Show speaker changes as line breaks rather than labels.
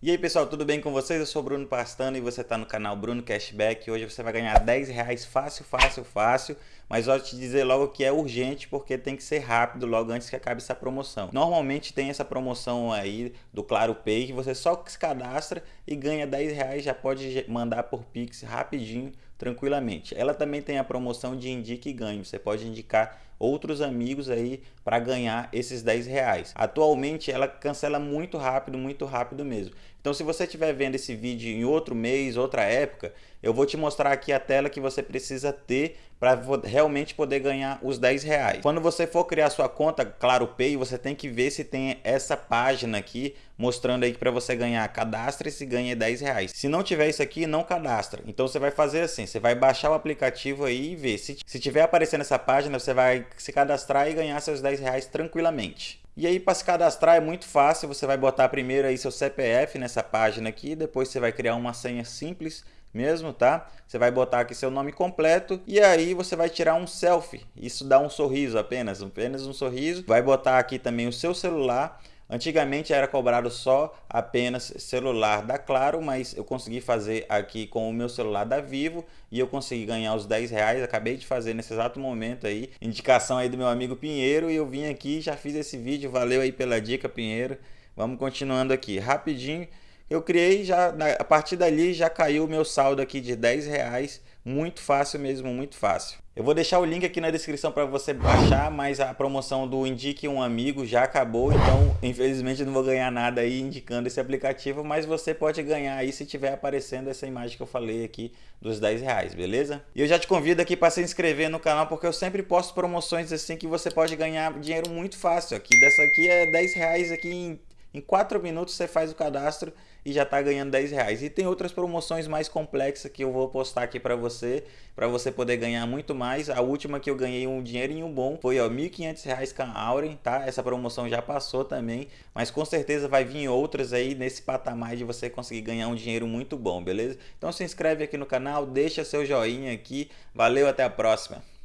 E aí pessoal, tudo bem com vocês? Eu sou Bruno Pastano e você está no canal Bruno Cashback. Hoje você vai ganhar 10 reais fácil, fácil, fácil. Mas eu te dizer logo que é urgente porque tem que ser rápido logo antes que acabe essa promoção. Normalmente tem essa promoção aí do Claro Pay que você só se cadastra e ganha 10 reais, já pode mandar por Pix rapidinho, tranquilamente. Ela também tem a promoção de indique e ganhe. Você pode indicar outros amigos aí para ganhar esses 10 reais. Atualmente ela cancela muito rápido, muito rápido mesmo. Então se você estiver vendo esse vídeo em outro mês, outra época, eu vou te mostrar aqui a tela que você precisa ter para realmente poder ganhar os 10 reais. Quando você for criar sua conta Claro Pay, você tem que ver se tem essa página aqui mostrando aí para você ganhar cadastre e ganha 10 reais. Se não tiver isso aqui, não cadastra. Então você vai fazer assim, você vai baixar o aplicativo aí e ver. Se, se tiver aparecendo essa página, você vai se cadastrar e ganhar seus 10 reais tranquilamente. E aí para se cadastrar é muito fácil, você vai botar primeiro aí seu CPF nessa página aqui, depois você vai criar uma senha simples mesmo, tá? Você vai botar aqui seu nome completo e aí você vai tirar um selfie. Isso dá um sorriso apenas, apenas um sorriso. Vai botar aqui também o seu celular Antigamente era cobrado só apenas celular da Claro, mas eu consegui fazer aqui com o meu celular da Vivo e eu consegui ganhar os 10 reais. Acabei de fazer nesse exato momento aí, indicação aí do meu amigo Pinheiro e eu vim aqui já fiz esse vídeo. Valeu aí pela dica, Pinheiro. Vamos continuando aqui rapidinho. Eu criei já, a partir dali já caiu o meu saldo aqui de 10 reais muito fácil mesmo, muito fácil. Eu vou deixar o link aqui na descrição para você baixar, mas a promoção do Indique um Amigo já acabou, então infelizmente não vou ganhar nada aí indicando esse aplicativo, mas você pode ganhar aí se tiver aparecendo essa imagem que eu falei aqui dos 10 reais, beleza? E eu já te convido aqui para se inscrever no canal, porque eu sempre posto promoções assim que você pode ganhar dinheiro muito fácil. Aqui dessa aqui é 10 reais aqui em em 4 minutos você faz o cadastro e já está ganhando 10 reais. E tem outras promoções mais complexas que eu vou postar aqui para você, para você poder ganhar muito mais. A última que eu ganhei um dinheirinho bom foi R$ 1.500 com a Auren, tá? Essa promoção já passou também, mas com certeza vai vir outras aí nesse patamar de você conseguir ganhar um dinheiro muito bom, beleza? Então se inscreve aqui no canal, deixa seu joinha aqui. Valeu, até a próxima!